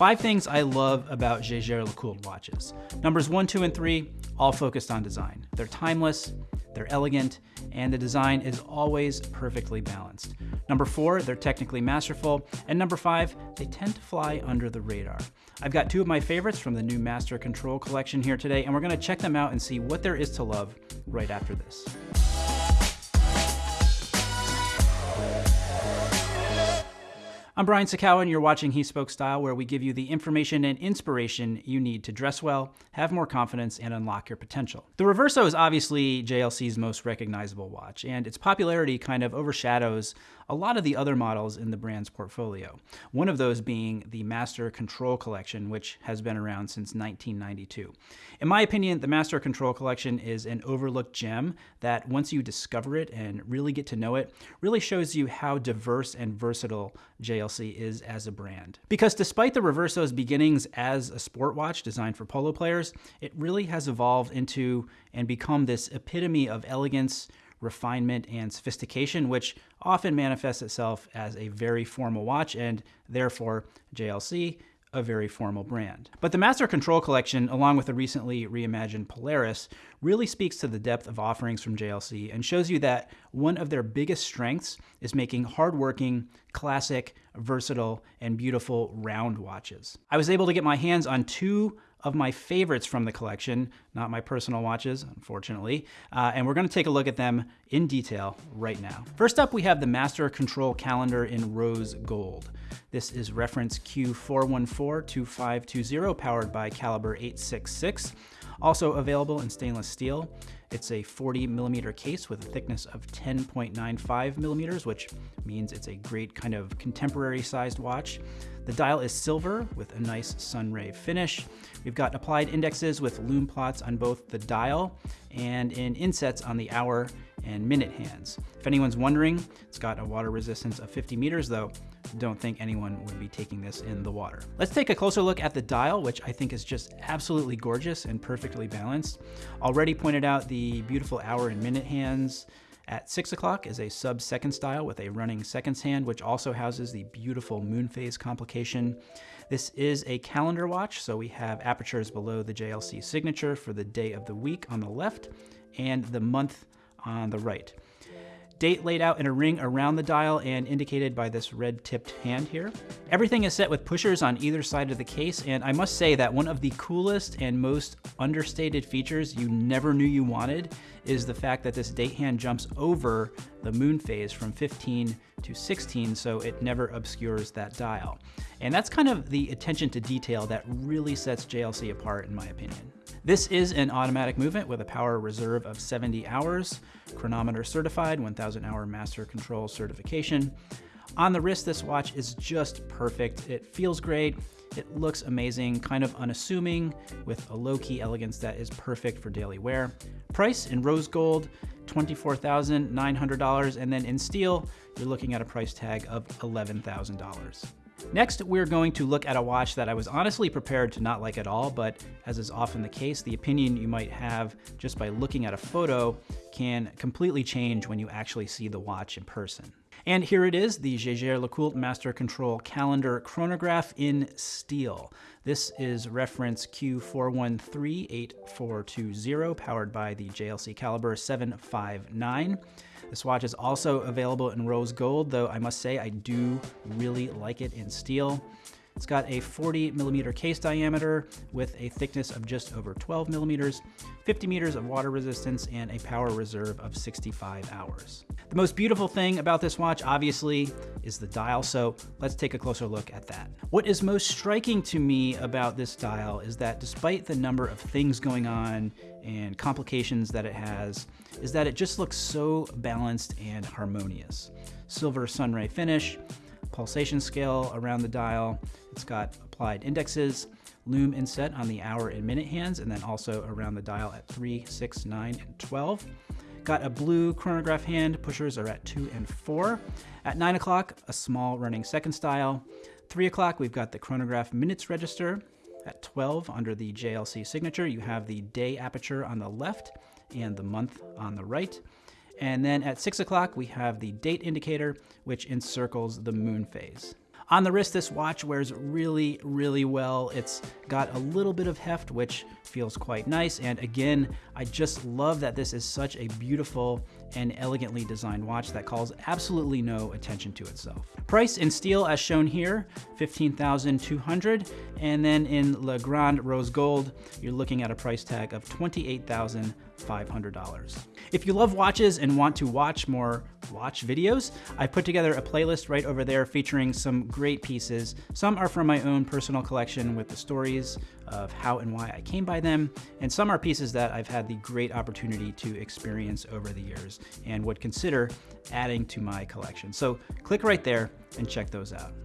Five things I love about Jaeger LeCoultre watches. Numbers one, two, and three, all focused on design. They're timeless, they're elegant, and the design is always perfectly balanced. Number four, they're technically masterful. And number five, they tend to fly under the radar. I've got two of my favorites from the new Master Control collection here today, and we're gonna check them out and see what there is to love right after this. I'm Brian Sacawa, and you're watching He Spoke Style, where we give you the information and inspiration you need to dress well, have more confidence, and unlock your potential. The Reverso is obviously JLC's most recognizable watch, and its popularity kind of overshadows a lot of the other models in the brand's portfolio. One of those being the Master Control Collection, which has been around since 1992. In my opinion, the Master Control Collection is an overlooked gem that once you discover it and really get to know it, really shows you how diverse and versatile JLC is as a brand. Because despite the Reverso's beginnings as a sport watch designed for polo players, it really has evolved into and become this epitome of elegance, refinement, and sophistication, which often manifests itself as a very formal watch and therefore JLC a very formal brand. But the Master Control Collection, along with the recently reimagined Polaris, really speaks to the depth of offerings from JLC and shows you that one of their biggest strengths is making hardworking, classic, versatile, and beautiful round watches. I was able to get my hands on two of my favorites from the collection, not my personal watches, unfortunately, uh, and we're going to take a look at them in detail right now. First up, we have the Master Control Calendar in Rose Gold. This is reference Q4142520, powered by Caliber 866. Also available in stainless steel. It's a 40 millimeter case with a thickness of 10.95 millimeters, which means it's a great kind of contemporary sized watch. The dial is silver with a nice sunray finish. We've got applied indexes with lume plots on both the dial and in insets on the hour and minute hands. If anyone's wondering, it's got a water resistance of 50 meters though, don't think anyone would be taking this in the water. Let's take a closer look at the dial, which I think is just absolutely gorgeous and perfectly balanced. Already pointed out the beautiful hour and minute hands, at 6 o'clock is a sub-second style with a running seconds hand, which also houses the beautiful moon phase complication. This is a calendar watch, so we have apertures below the JLC signature for the day of the week on the left and the month on the right. Date laid out in a ring around the dial and indicated by this red tipped hand here. Everything is set with pushers on either side of the case, and I must say that one of the coolest and most understated features you never knew you wanted is the fact that this date hand jumps over the moon phase from 15 to 16 so it never obscures that dial. And that's kind of the attention to detail that really sets JLC apart in my opinion. This is an automatic movement with a power reserve of 70 hours, chronometer certified, 1000 hour master control certification. On the wrist, this watch is just perfect. It feels great. It looks amazing, kind of unassuming, with a low-key elegance that is perfect for daily wear. Price in rose gold, $24,900, and then in steel, you're looking at a price tag of $11,000. Next, we're going to look at a watch that I was honestly prepared to not like at all, but as is often the case, the opinion you might have just by looking at a photo can completely change when you actually see the watch in person. And here it is, the Jaeger LeCoultre Master Control Calendar Chronograph in steel. This is reference Q4138420, powered by the JLC Caliber 759. This watch is also available in rose gold, though I must say I do really like it in steel. It's got a 40 millimeter case diameter with a thickness of just over 12 millimeters, 50 meters of water resistance, and a power reserve of 65 hours. The most beautiful thing about this watch, obviously, is the dial, so let's take a closer look at that. What is most striking to me about this dial is that despite the number of things going on and complications that it has, is that it just looks so balanced and harmonious. Silver sunray finish, pulsation scale around the dial. It's got applied indexes, lume inset on the hour and minute hands, and then also around the dial at 3, 6, 9, and 12. Got a blue chronograph hand, pushers are at 2 and 4. At 9 o'clock, a small running second style. 3 o'clock, we've got the chronograph minutes register. At 12, under the JLC signature, you have the day aperture on the left and the month on the right. And then at 6 o'clock, we have the date indicator, which encircles the moon phase. On the wrist, this watch wears really, really well. It's got a little bit of heft, which feels quite nice. And again, I just love that this is such a beautiful and elegantly designed watch that calls absolutely no attention to itself. Price in steel as shown here, 15,200. And then in Le Grand Rose Gold, you're looking at a price tag of $28,500. If you love watches and want to watch more watch videos, I put together a playlist right over there featuring some great pieces. Some are from my own personal collection with the stories of how and why I came by them, and some are pieces that I've had the great opportunity to experience over the years and would consider adding to my collection. So click right there and check those out.